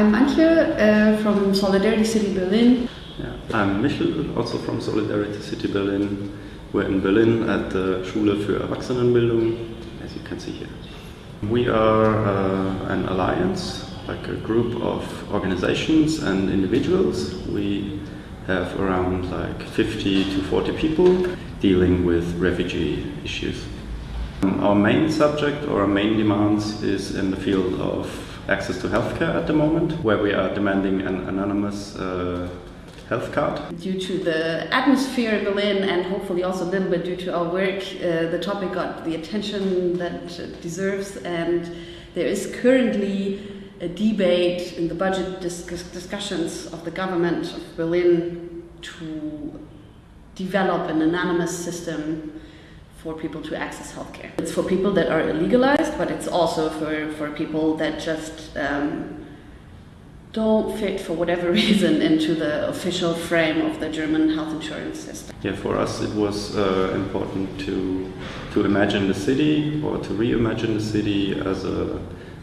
I'm Antje uh, from Solidarity City Berlin. Yeah. I'm Michel, also from Solidarity City Berlin. We're in Berlin at the Schule für Erwachsenenbildung, as you can see here. We are uh, an alliance, like a group of organizations and individuals. We have around like 50 to 40 people dealing with refugee issues. Um, our main subject or our main demands is in the field of access to healthcare at the moment, where we are demanding an anonymous uh, health card. Due to the atmosphere in Berlin and hopefully also a little bit due to our work, uh, the topic got the attention that it deserves and there is currently a debate in the budget dis discussions of the government of Berlin to develop an anonymous system for people to access healthcare. It's for people that are illegalized, but it's also for, for people that just um, don't fit for whatever reason into the official frame of the German health insurance system. Yeah, for us it was uh, important to to imagine the city or to reimagine the city as a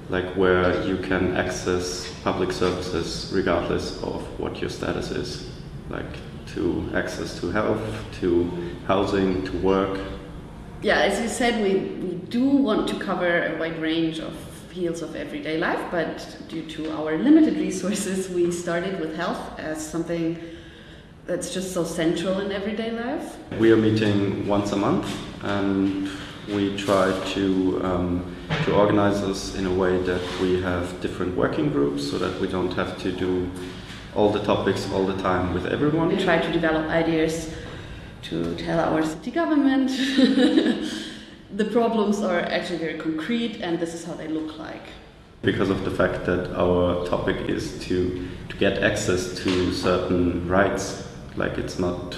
like where you can access public services regardless of what your status is, like to access to health, to housing, to work, yeah, as you said, we, we do want to cover a wide range of fields of everyday life, but due to our limited resources, we started with health as something that's just so central in everyday life. We are meeting once a month and we try to, um, to organize us in a way that we have different working groups so that we don't have to do all the topics all the time with everyone. We try to develop ideas to tell our city government the problems are actually very concrete and this is how they look like. Because of the fact that our topic is to, to get access to certain rights, like it's not,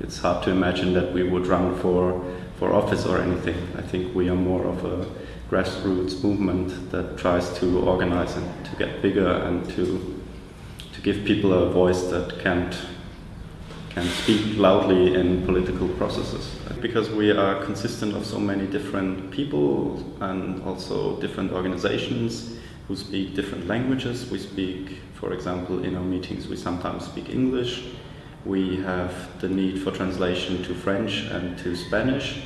it's hard to imagine that we would run for, for office or anything. I think we are more of a grassroots movement that tries to organize and to get bigger and to, to give people a voice that can't can speak loudly in political processes. Because we are consistent of so many different people and also different organizations who speak different languages. We speak, for example, in our meetings we sometimes speak English. We have the need for translation to French and to Spanish.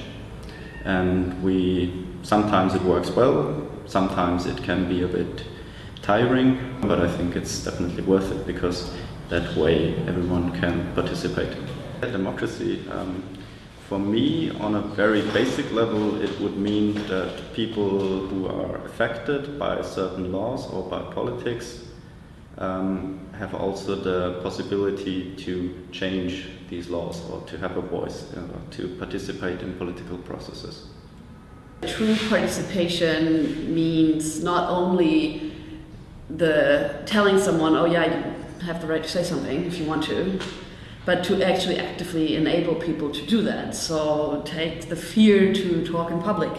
And we sometimes it works well, sometimes it can be a bit tiring, but I think it's definitely worth it because that way everyone can participate. Democracy, um, for me, on a very basic level, it would mean that people who are affected by certain laws or by politics um, have also the possibility to change these laws or to have a voice, uh, to participate in political processes. True participation means not only the telling someone, oh yeah, have the right to say something if you want to, but to actually actively enable people to do that. So take the fear to talk in public,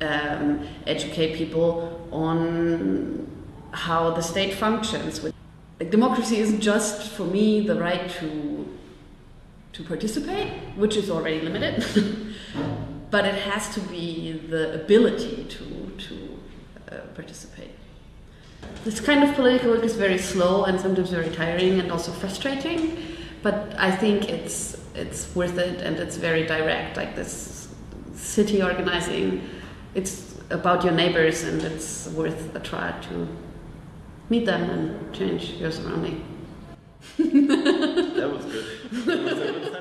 um, educate people on how the state functions. Like, democracy isn't just for me the right to to participate, which is already limited, but it has to be the ability to to uh, participate. This kind of political work is very slow and sometimes very tiring and also frustrating, but I think it's it's worth it and it's very direct. Like this city organizing, it's about your neighbors and it's worth a try to meet them and change your surrounding. that was good. That was